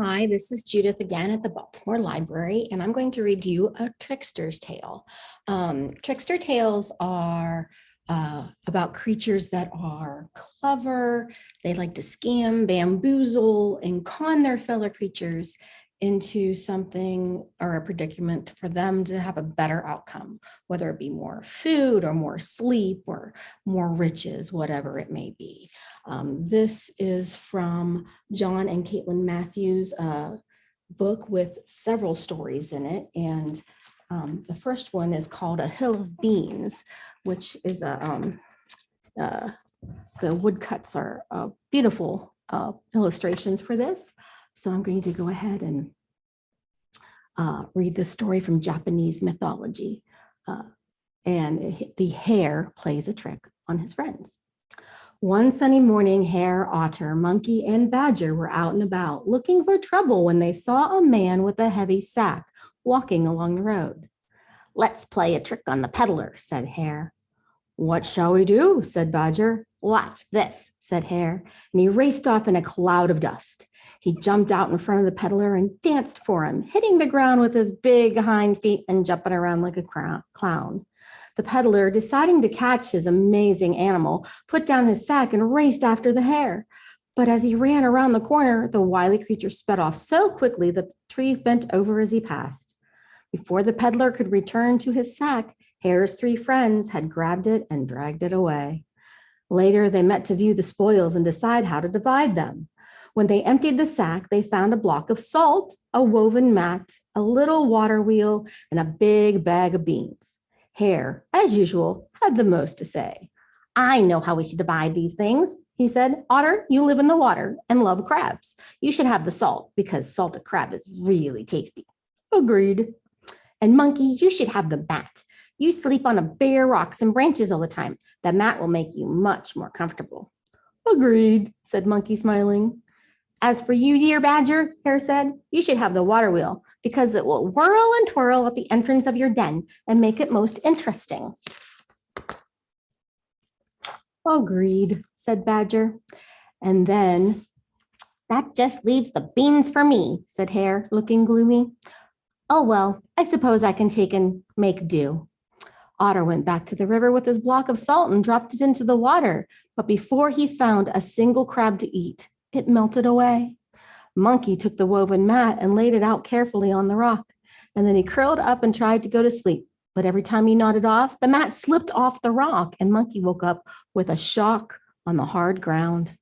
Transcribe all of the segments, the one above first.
Hi, this is Judith again at the Baltimore Library, and I'm going to read you a trickster's tale. Um, trickster tales are uh, about creatures that are clever. They like to scam, bamboozle, and con their fellow creatures into something or a predicament for them to have a better outcome, whether it be more food or more sleep or more riches, whatever it may be. Um, this is from John and Caitlin Matthews' uh, book with several stories in it. And um, the first one is called A Hill of Beans, which is a, um, uh, the woodcuts are uh, beautiful uh, illustrations for this. So I'm going to go ahead and uh, read the story from Japanese mythology. Uh, and the hare plays a trick on his friends. One sunny morning, hare, otter, monkey, and badger were out and about looking for trouble when they saw a man with a heavy sack walking along the road. Let's play a trick on the peddler, said hare. What shall we do? said badger. Watch this, said hare, and he raced off in a cloud of dust. He jumped out in front of the peddler and danced for him, hitting the ground with his big hind feet and jumping around like a clown. The peddler, deciding to catch his amazing animal, put down his sack and raced after the hare. But as he ran around the corner, the wily creature sped off so quickly that the trees bent over as he passed. Before the peddler could return to his sack, Hare's three friends had grabbed it and dragged it away. Later, they met to view the spoils and decide how to divide them. When they emptied the sack, they found a block of salt, a woven mat, a little water wheel, and a big bag of beans. Hare, as usual, had the most to say. I know how we should divide these things, he said. Otter, you live in the water and love crabs. You should have the salt because salted crab is really tasty. Agreed. And monkey, you should have the mat. You sleep on a bare rocks and branches all the time. The mat will make you much more comfortable. Agreed, said Monkey, smiling. As for you, dear Badger, Hare said, you should have the water wheel because it will whirl and twirl at the entrance of your den and make it most interesting. Agreed, said Badger. And then, that just leaves the beans for me, said Hare, looking gloomy. Oh, well, I suppose I can take and make do. Otter went back to the river with his block of salt and dropped it into the water. But before he found a single crab to eat, it melted away. Monkey took the woven mat and laid it out carefully on the rock. And then he curled up and tried to go to sleep. But every time he nodded off, the mat slipped off the rock and Monkey woke up with a shock on the hard ground.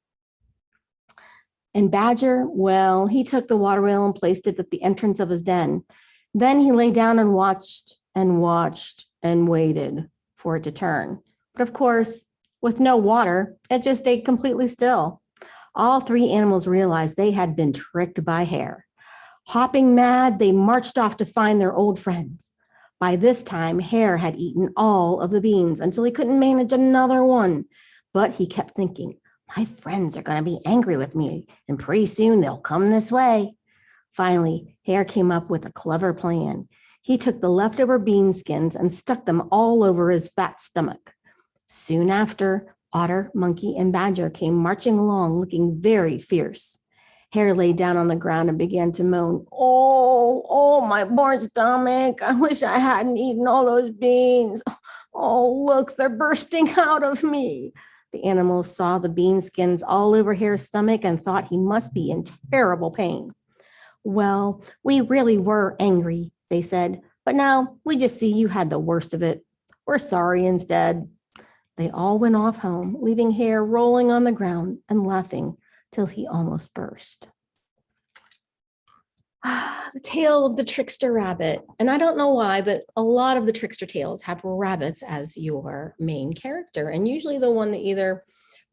And Badger, well, he took the water wheel and placed it at the entrance of his den. Then he lay down and watched and watched and waited for it to turn. But of course, with no water, it just stayed completely still. All three animals realized they had been tricked by Hare. Hopping mad, they marched off to find their old friends. By this time, Hare had eaten all of the beans until he couldn't manage another one. But he kept thinking, my friends are going to be angry with me, and pretty soon they'll come this way. Finally, Hare came up with a clever plan. He took the leftover bean skins and stuck them all over his fat stomach. Soon after, Otter, Monkey, and Badger came marching along looking very fierce. Hare lay down on the ground and began to moan, Oh, oh, my poor stomach. I wish I hadn't eaten all those beans. Oh, look, they're bursting out of me. The animals saw the bean skins all over Hare's stomach and thought he must be in terrible pain. Well, we really were angry, they said, but now we just see you had the worst of it. We're sorry instead. They all went off home, leaving Hare rolling on the ground and laughing till he almost burst. The tale of the trickster rabbit. And I don't know why, but a lot of the trickster tales have rabbits as your main character, and usually the one that either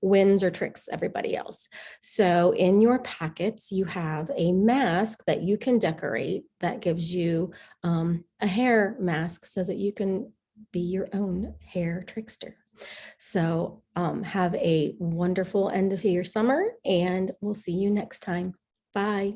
wins or tricks everybody else. So in your packets, you have a mask that you can decorate that gives you um, a hare mask so that you can be your own hare trickster. So um, have a wonderful end of your summer and we'll see you next time. Bye.